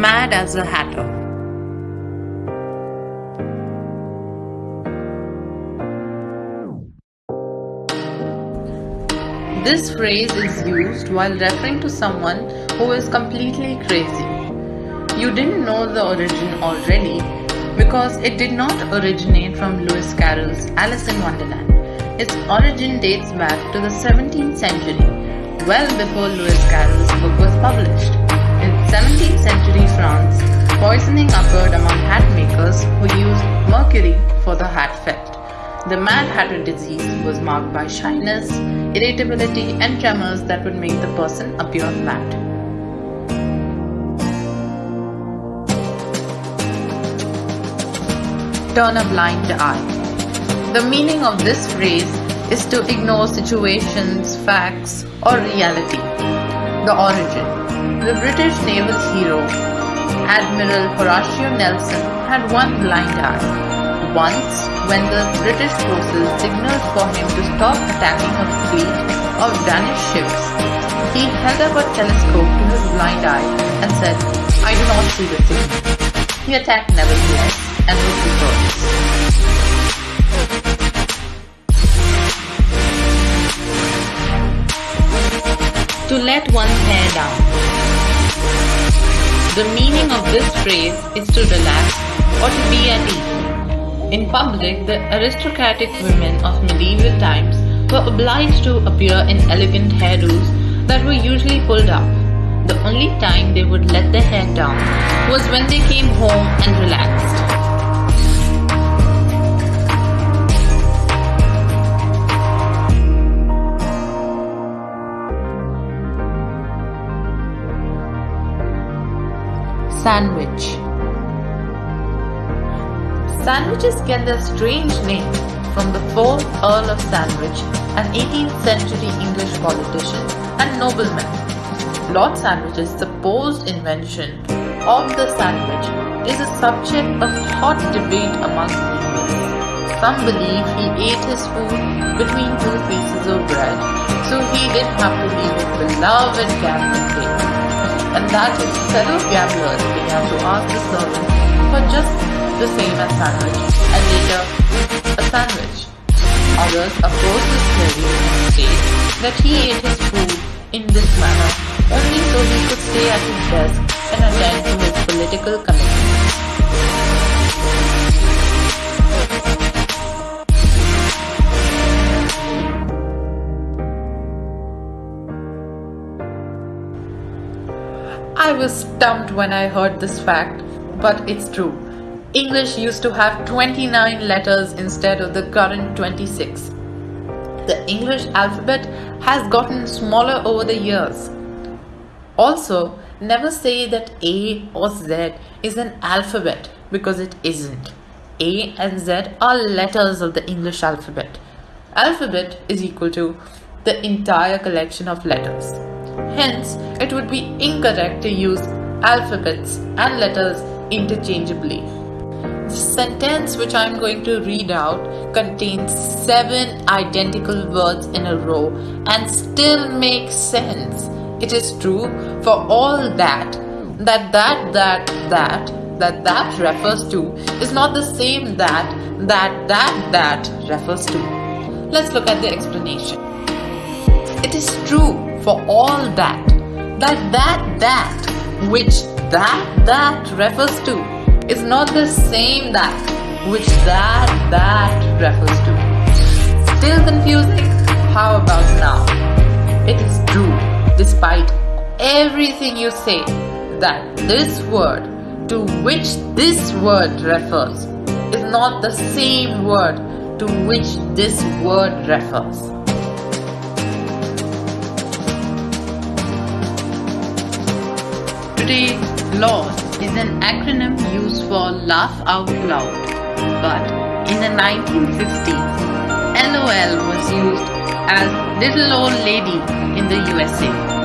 mad as a hatter. This phrase is used while referring to someone who is completely crazy. You didn't know the origin already because it did not originate from Lewis Carroll's Alice in Wonderland. Its origin dates back to the 17th century, well before Lewis Carroll's book was published. In 17th century France, poisoning occurred among hat makers who used mercury for the hat felt. The Mad Hatter disease was marked by shyness, irritability, and tremors that would make the person appear mad. Turn a blind eye. The meaning of this phrase is to ignore situations, facts, or reality. The origin. The British naval hero, Admiral Horatio Nelson, had one blind eye. Once, when the British forces signaled for him to stop attacking a fleet of Danish ships, he held up a telescope to his blind eye and said, I do not see the signal. He attacked nevertheless and was victorious. To let one's hair down. The meaning of this phrase is to relax or to be at ease. In public, the aristocratic women of medieval times were obliged to appear in elegant hairdos that were usually pulled up. The only time they would let their hair down was when they came home and relaxed. Sandwich Sandwiches get their strange name from the 4th Earl of Sandwich, an 18th century English politician and nobleman. Lord Sandwich's supposed invention of the sandwich is a subject of hot debate among linguists. Some believe he ate his food between two pieces of bread, so he didn't have to leave his beloved gambling table. And that his fellow gamblers began to ask the servant for just the same as sandwich and later a sandwich. Others oppose this theory and state that he ate his food in this manner only so he could stay at his desk and attend to his political commitments. I was stumped when I heard this fact, but it's true. English used to have 29 letters instead of the current 26. The English alphabet has gotten smaller over the years. Also, never say that A or Z is an alphabet because it isn't. A and Z are letters of the English alphabet. Alphabet is equal to the entire collection of letters. Hence, it would be incorrect to use alphabets and letters interchangeably. The sentence which I am going to read out contains seven identical words in a row and still makes sense. It is true for all that, that, that, that, that, that, that refers to is not the same that, that, that, that refers to. Let's look at the explanation. It is true for all that, that, that, that, which that, that refers to is not the same that which that that refers to. Still confusing? How about now? It is true, despite everything you say, that this word to which this word refers is not the same word to which this word refers. LAUGH is an acronym used for Laugh Out Loud. But in the 1960s, LOL was used as Little Old Lady in the USA.